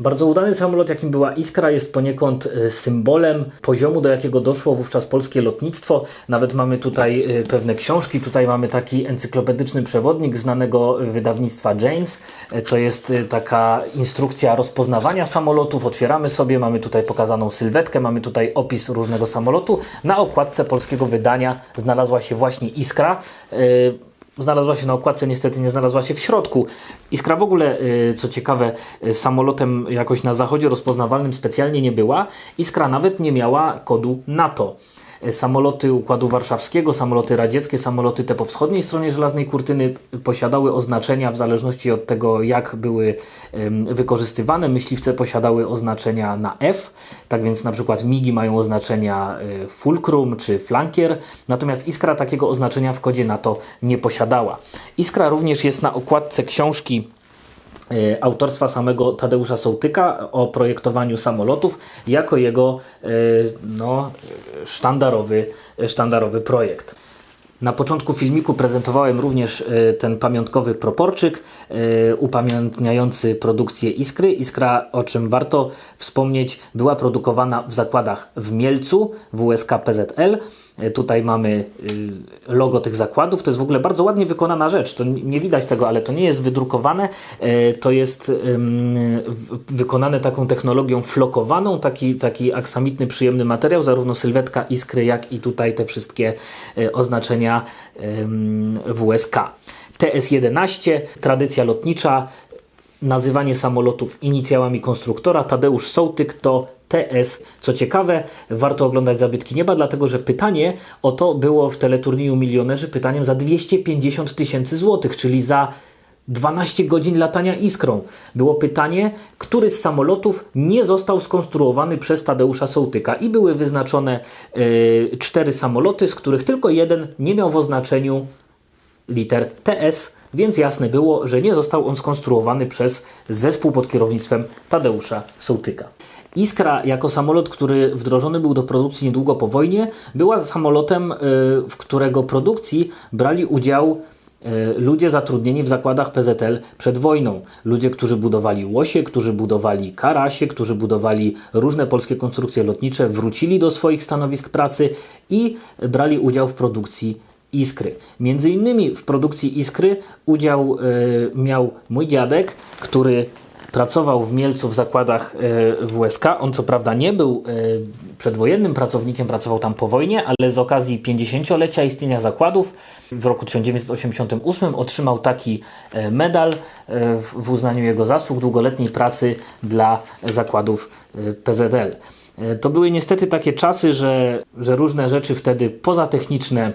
Bardzo udany samolot, jakim była Iskra, jest poniekąd e, symbolem poziomu, do jakiego doszło wówczas polskie lotnictwo. Nawet mamy tutaj e, pewne książki. Tutaj mamy taki encyklopedyczny przewodnik znanego wydawnictwa Janes. E, To jest taka instrukcja rozpoznawania samolotów. Otwieramy sobie, mamy tutaj pokazaną sylwetkę, mamy tutaj opis różnego samolotu. Na okładce polskiego wydania znalazła się właśnie Iskra. Znalazła się na okładce, niestety nie znalazła się w środku. Iskra w ogóle, y, co ciekawe, y, samolotem jakoś na zachodzie rozpoznawalnym specjalnie nie była. Iskra nawet nie miała kodu NATO. Samoloty Układu Warszawskiego, samoloty radzieckie, samoloty te po wschodniej stronie żelaznej kurtyny posiadały oznaczenia w zależności od tego, jak były wykorzystywane. Myśliwce posiadały oznaczenia na F, tak więc na przykład MIGI mają oznaczenia y, fulcrum czy flankier, natomiast Iskra takiego oznaczenia w kodzie NATO nie posiadała. Iskra również jest na okładce książki autorstwa samego Tadeusza Sołtyka o projektowaniu samolotów jako jego y, no, sztandarowy, sztandarowy projekt. Na początku filmiku prezentowałem również y, ten pamiątkowy proporczyk upamiętniający produkcję Iskry. Iskra, o czym warto wspomnieć, była produkowana w zakładach w Mielcu, WSK PZL. Y, Tutaj mamy y, logo tych zakładów. To jest w ogóle bardzo ładnie wykonana rzecz. To nie widać tego, ale to nie jest wydrukowane. Y, To jest wykonane taką technologią flokowaną, taki, taki aksamitny, przyjemny materiał, zarówno sylwetka Iskry, jak i tutaj te wszystkie y, oznaczenia WSK. TS-11, tradycja lotnicza, nazywanie samolotów inicjałami konstruktora. Tadeusz Sołtyk to TS. Co ciekawe, warto oglądać Zabytki Nieba, dlatego że pytanie o to było w teleturnieju Milionerzy pytaniem za 250 tysięcy złotych, czyli za 12 godzin latania iskrą. Było pytanie, który z samolotów nie został skonstruowany przez Tadeusza Sołtyka i były wyznaczone y, cztery samoloty, z których tylko jeden nie miał w oznaczeniu liter TS, więc jasne było, że nie został on skonstruowany przez zespół pod kierownictwem Tadeusza Sołtyka. Iskra, jako samolot, który wdrożony był do produkcji niedługo po wojnie, była samolotem, y, w którego produkcji brali udział y, ludzie zatrudnieni w zakładach PZL przed wojną. Ludzie, którzy budowali łosie, którzy budowali karasie, którzy budowali różne polskie konstrukcje lotnicze, wrócili do swoich stanowisk pracy i brali udział w produkcji Iskry. Między innymi w produkcji Iskry udział y, miał mój dziadek, który pracował w Mielcu w zakładach y, WSK. On co prawda nie był y, przedwojennym pracownikiem, pracował tam po wojnie, ale z okazji 50-lecia istnienia zakładów w roku 1988 otrzymał taki y, medal w, uznaniu jego zasług długoletniej pracy dla zakładów PZL. To były niestety takie czasy, że, że różne rzeczy wtedy pozatechniczne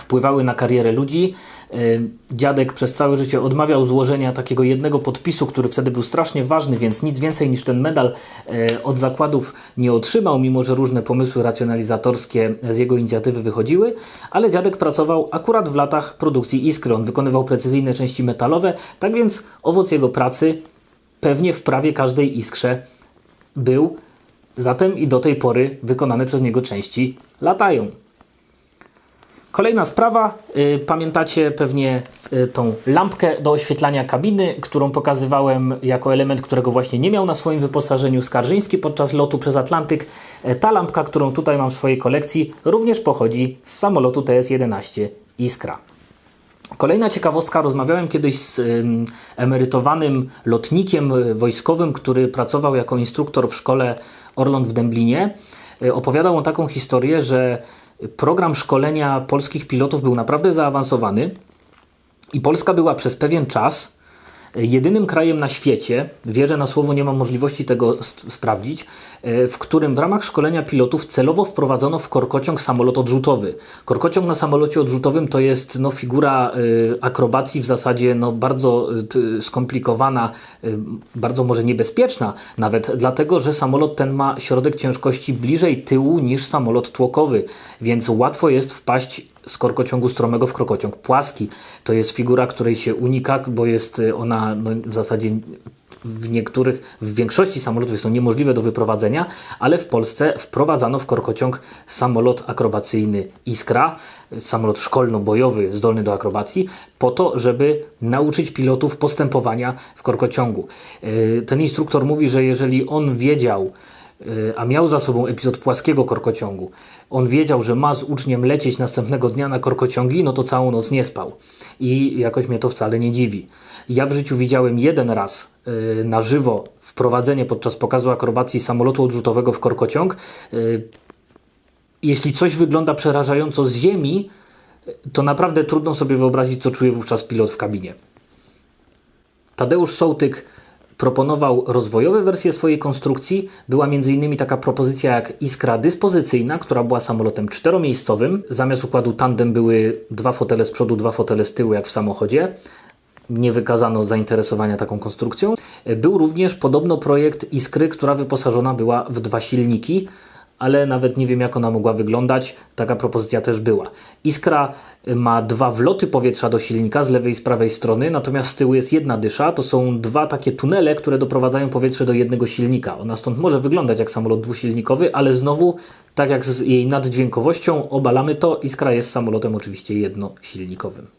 wpływały na karierę ludzi. Y, Dziadek przez całe życie odmawiał złożenia takiego jednego podpisu, który wtedy był strasznie ważny, więc nic więcej niż ten medal y, od zakładów nie otrzymał, mimo że różne pomysły racjonalizatorskie z jego inicjatywy wychodziły, ale dziadek pracował akurat w latach produkcji Iskry. On wykonywał precyzyjne części metalowe, tak więc owoc jego pracy pewnie w prawie każdej Iskrze był, zatem i do tej pory wykonane przez niego części latają. Kolejna sprawa, y, pamiętacie pewnie y, tą lampkę do oświetlania kabiny, którą pokazywałem jako element, którego właśnie nie miał na swoim wyposażeniu Skarżyński podczas lotu przez Atlantyk. E, Ta lampka, którą tutaj mam w swojej kolekcji, również pochodzi z samolotu TS-11 Iskra. Kolejna ciekawostka, rozmawiałem kiedyś z ym, emerytowanym lotnikiem y, wojskowym, który pracował jako instruktor w szkole Orląt w Dęblinie. Y, Opowiadał on taką historię, że program szkolenia polskich pilotów był naprawdę zaawansowany i Polska była przez pewien czas jedynym krajem na świecie, wierzę na słowo, nie mam możliwości tego sprawdzić, e, w którym w ramach szkolenia pilotów celowo wprowadzono w korkociąg samolot odrzutowy. Korkociąg na samolocie odrzutowym to jest no, figura e, akrobacji w zasadzie no, bardzo t- skomplikowana, e, bardzo może niebezpieczna, nawet dlatego, że samolot ten ma środek ciężkości bliżej tyłu niż samolot tłokowy, więc łatwo jest wpaść z korkociągu stromego w korkociąg płaski. To jest figura, której się unika, bo jest y, ona no, w zasadzie w niektórych, w większości samolotów jest to niemożliwe do wyprowadzenia, ale w Polsce wprowadzano w korkociąg samolot akrobacyjny Iskra, samolot szkolno-bojowy zdolny do akrobacji, po to, żeby nauczyć pilotów postępowania w korkociągu. Yy, ten instruktor mówi, że jeżeli on wiedział, yy, a miał za sobą epizod płaskiego korkociągu, on wiedział, że ma z uczniem lecieć następnego dnia na korkociągi, no to całą noc nie spał. I jakoś mnie to wcale nie dziwi. Ja w życiu widziałem jeden raz yy, na żywo wprowadzenie podczas pokazu akrobacji samolotu odrzutowego w korkociąg. Yy, jeśli coś wygląda przerażająco z ziemi, to naprawdę trudno sobie wyobrazić, co czuje wówczas pilot w kabinie. Tadeusz Sołtyk proponował rozwojowe wersje swojej konstrukcji. Była m.in. taka propozycja jak Iskra dyspozycyjna, która była samolotem czteromiejscowym. Zamiast układu tandem były dwa fotele z przodu, dwa fotele z tyłu, jak w samochodzie. Nie wykazano zainteresowania taką konstrukcją. Był również podobno projekt Iskry, która wyposażona była w dwa silniki ale nawet nie wiem, jak ona mogła wyglądać. Taka propozycja też była. Iskra ma dwa wloty powietrza do silnika z lewej i z prawej strony, natomiast z tyłu jest jedna dysza. To są dwa takie tunele, które doprowadzają powietrze do jednego silnika. Ona stąd może wyglądać jak samolot dwusilnikowy, ale znowu, tak jak z jej naddźwiękowością, obalamy to. Iskra jest samolotem oczywiście jednosilnikowym.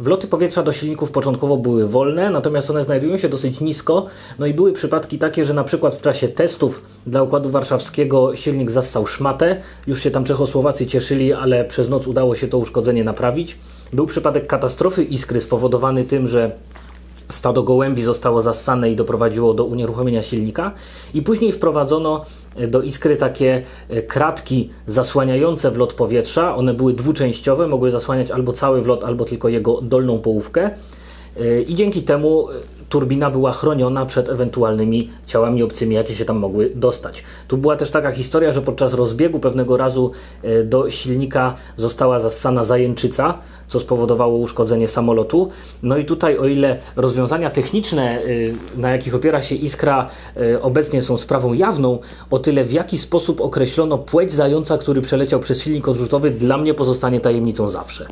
Wloty powietrza do silników początkowo były wolne, natomiast one znajdują się dosyć nisko. No i były przypadki takie, że na przykład w czasie testów dla Układu Warszawskiego silnik zassał szmatę. Już się tam Czechosłowacy cieszyli, ale przez noc udało się to uszkodzenie naprawić. Był przypadek katastrofy iskry spowodowany tym, że stado gołębi zostało zassane i doprowadziło do unieruchomienia silnika. I później wprowadzono e, do iskry takie e, kratki zasłaniające wlot powietrza. One były dwuczęściowe, mogły zasłaniać albo cały wlot, albo tylko jego dolną połówkę. E, I dzięki temu turbina była chroniona przed ewentualnymi ciałami obcymi, jakie się tam mogły dostać. Tu była też taka historia, że podczas rozbiegu pewnego razu e, do silnika została zassana zajęczyca, co spowodowało uszkodzenie samolotu. No i tutaj, o ile rozwiązania techniczne, na jakich opiera się Iskra, obecnie są sprawą jawną, o tyle w jaki sposób określono płeć zająca, który przeleciał przez silnik odrzutowy, dla mnie pozostanie tajemnicą zawsze.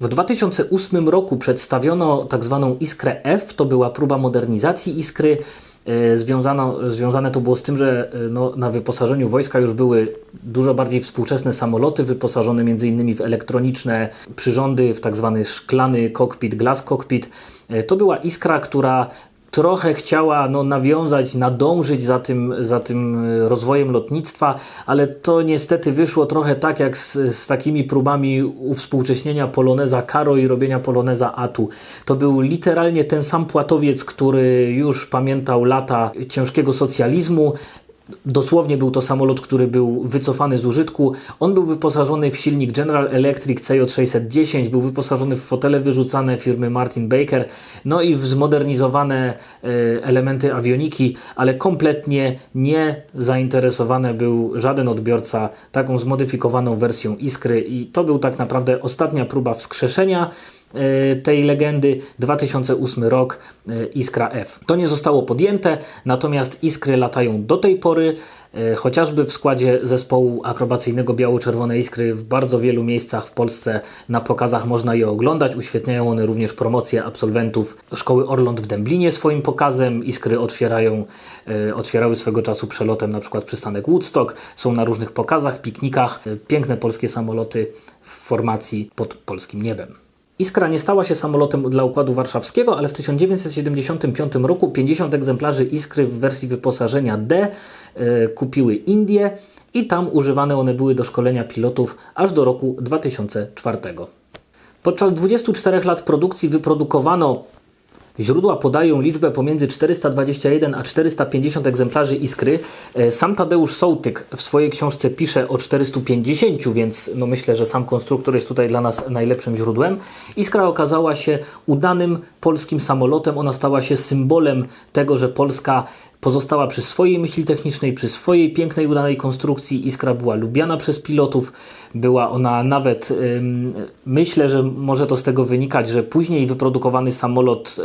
W 2008 roku przedstawiono tak zwaną Iskrę F, to była próba modernizacji Iskry. E, związano, związane to było z tym, że e, no, na wyposażeniu wojska już były dużo bardziej współczesne samoloty, wyposażone m.in. w elektroniczne przyrządy, w tak zwany szklany cockpit, glass cockpit. E, to była Iskra, która trochę chciała no, nawiązać, nadążyć za tym, za tym e, rozwojem lotnictwa, ale to niestety wyszło trochę tak jak z, z takimi próbami uwspółcześnienia Poloneza Karo i robienia Poloneza Atu. To był literalnie ten sam płatowiec, który już pamiętał lata ciężkiego socjalizmu, Dosłownie był to samolot, który był wycofany z użytku. On był wyposażony w silnik General Electric CJ610, był wyposażony w fotele wyrzucane firmy Martin Baker, no i w zmodernizowane e, elementy awioniki, ale kompletnie nie zainteresowany był żaden odbiorca taką zmodyfikowaną wersją Iskry i to był tak naprawdę ostatnia próba wskrzeszenia tej legendy 2008 rok e, Iskra F. To nie zostało podjęte, natomiast Iskry latają do tej pory, e, chociażby w składzie zespołu akrobacyjnego Biało-Czerwone Iskry w bardzo wielu miejscach w Polsce na pokazach można je oglądać. Uświetniają one również promocję absolwentów Szkoły Orląt w Dęblinie swoim pokazem. Iskry otwierają, otwierały swego czasu przelotem na przykład przystanek Woodstock. Są na różnych pokazach, piknikach. Piękne polskie samoloty w formacji pod polskim niebem. Iskra nie stała się samolotem dla Układu Warszawskiego, ale w 1975 roku 50 egzemplarzy Iskry w wersji wyposażenia D y, kupiły Indie i tam używane one były do szkolenia pilotów aż do roku 2004. Podczas 24 lat produkcji wyprodukowano Źródła podają liczbę pomiędzy 421 a 450 egzemplarzy Iskry. E, sam Tadeusz Sołtyk w swojej książce pisze o 450, więc no myślę, że sam konstruktor jest tutaj dla nas najlepszym źródłem. Iskra okazała się udanym polskim samolotem. Ona stała się symbolem tego, że Polska pozostała przy swojej myśli technicznej, przy swojej pięknej, udanej konstrukcji. Iskra była lubiana przez pilotów. Była ona nawet, myślę, że może to z tego wynikać, że później wyprodukowany samolot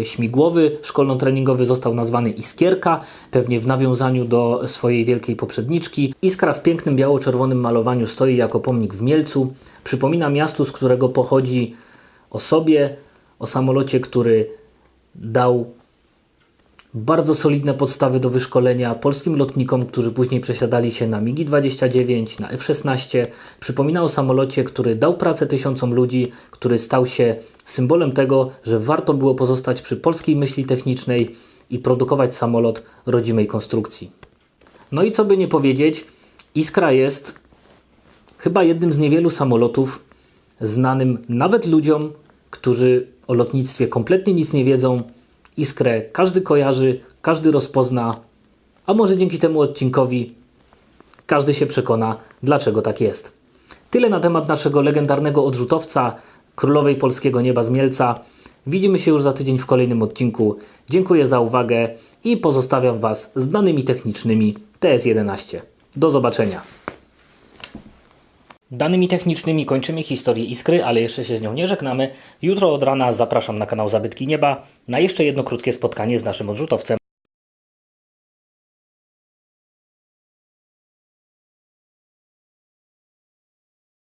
e, śmigłowy, szkolno-treningowy został nazwany Iskierka, pewnie w nawiązaniu do swojej wielkiej poprzedniczki. Iskra w pięknym biało-czerwonym malowaniu stoi jako pomnik w Mielcu. Przypomina miastu, z którego pochodzi o sobie, o samolocie, który dał bardzo solidne podstawy do wyszkolenia polskim lotnikom, którzy później przesiadali się na MiG-29, na F-16. Przypomina o samolocie, który dał pracę tysiącom ludzi, który stał się symbolem tego, że warto było pozostać przy polskiej myśli technicznej i produkować samolot rodzimej konstrukcji. No i co by nie powiedzieć, Iskra jest chyba jednym z niewielu samolotów znanym nawet ludziom, którzy o lotnictwie kompletnie nic nie wiedzą. Iskrę każdy kojarzy, każdy rozpozna, a może dzięki temu odcinkowi każdy się przekona, dlaczego tak jest. Tyle na temat naszego legendarnego odrzutowca, królowej polskiego nieba z Mielca. Widzimy się już za tydzień w kolejnym odcinku. Dziękuję za uwagę i pozostawiam Was z danymi technicznymi TS11. Do zobaczenia. Danymi technicznymi kończymy historię Iskry, ale jeszcze się z nią nie żegnamy. Jutro od rana zapraszam na kanał Zabytki Nieba na jeszcze jedno krótkie spotkanie z naszym odrzutowcem.